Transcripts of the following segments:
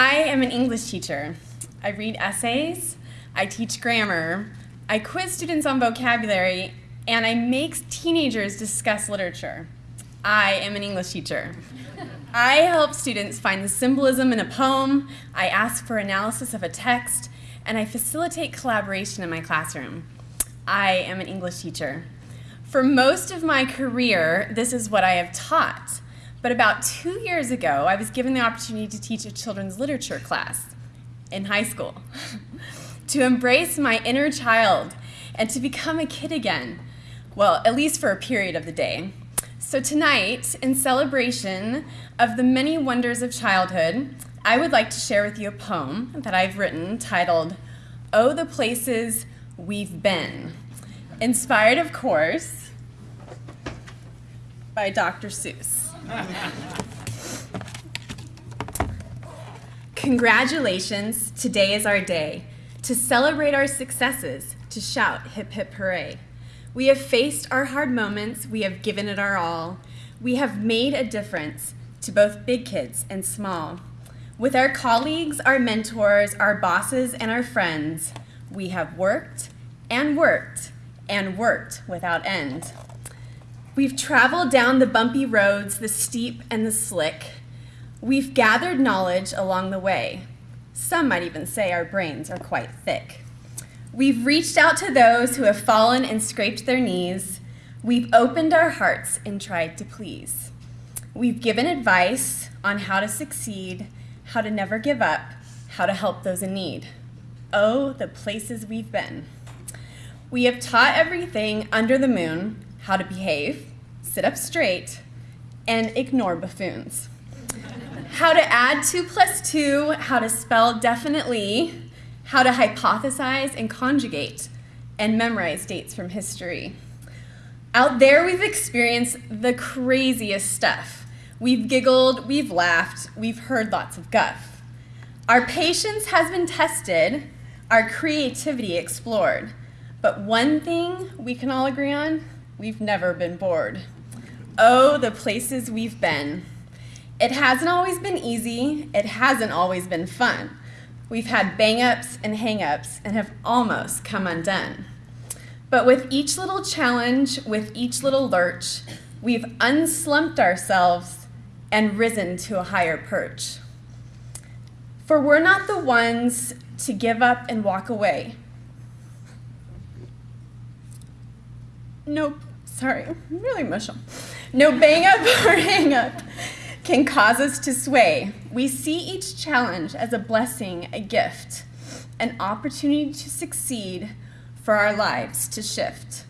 I am an English teacher. I read essays, I teach grammar, I quiz students on vocabulary, and I make teenagers discuss literature. I am an English teacher. I help students find the symbolism in a poem, I ask for analysis of a text, and I facilitate collaboration in my classroom. I am an English teacher. For most of my career, this is what I have taught. But about two years ago, I was given the opportunity to teach a children's literature class in high school. to embrace my inner child and to become a kid again. Well, at least for a period of the day. So tonight, in celebration of the many wonders of childhood, I would like to share with you a poem that I've written titled, Oh, the Places We've Been. Inspired, of course, by Dr. Seuss. Congratulations, today is our day to celebrate our successes, to shout hip hip hooray. We have faced our hard moments, we have given it our all. We have made a difference to both big kids and small. With our colleagues, our mentors, our bosses, and our friends, we have worked and worked and worked without end. We've traveled down the bumpy roads, the steep and the slick. We've gathered knowledge along the way. Some might even say our brains are quite thick. We've reached out to those who have fallen and scraped their knees. We've opened our hearts and tried to please. We've given advice on how to succeed, how to never give up, how to help those in need. Oh, the places we've been. We have taught everything under the moon how to behave, sit up straight, and ignore buffoons how to add two plus two, how to spell definitely, how to hypothesize and conjugate, and memorize dates from history. Out there, we've experienced the craziest stuff. We've giggled, we've laughed, we've heard lots of guff. Our patience has been tested, our creativity explored. But one thing we can all agree on, we've never been bored. Oh, the places we've been. It hasn't always been easy. It hasn't always been fun. We've had bang-ups and hang-ups and have almost come undone. But with each little challenge, with each little lurch, we've unslumped ourselves and risen to a higher perch. For we're not the ones to give up and walk away. No, sorry, I'm really emotional. No bang up or hang up can cause us to sway. We see each challenge as a blessing, a gift, an opportunity to succeed for our lives to shift,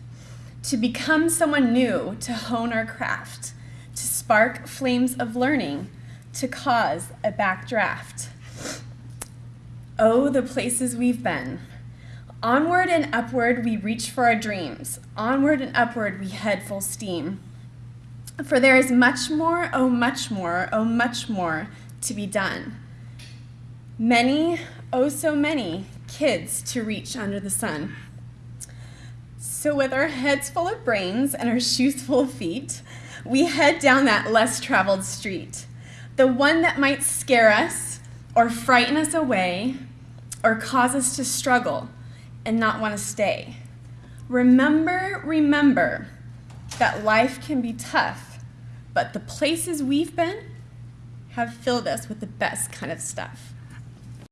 to become someone new, to hone our craft, to spark flames of learning, to cause a backdraft. Oh, the places we've been. Onward and upward we reach for our dreams. Onward and upward we head full steam. For there is much more, oh much more, oh much more to be done. Many, oh so many, kids to reach under the sun. So with our heads full of brains and our shoes full of feet, we head down that less traveled street. The one that might scare us or frighten us away or cause us to struggle and not want to stay. Remember, remember that life can be tough but the places we've been have filled us with the best kind of stuff.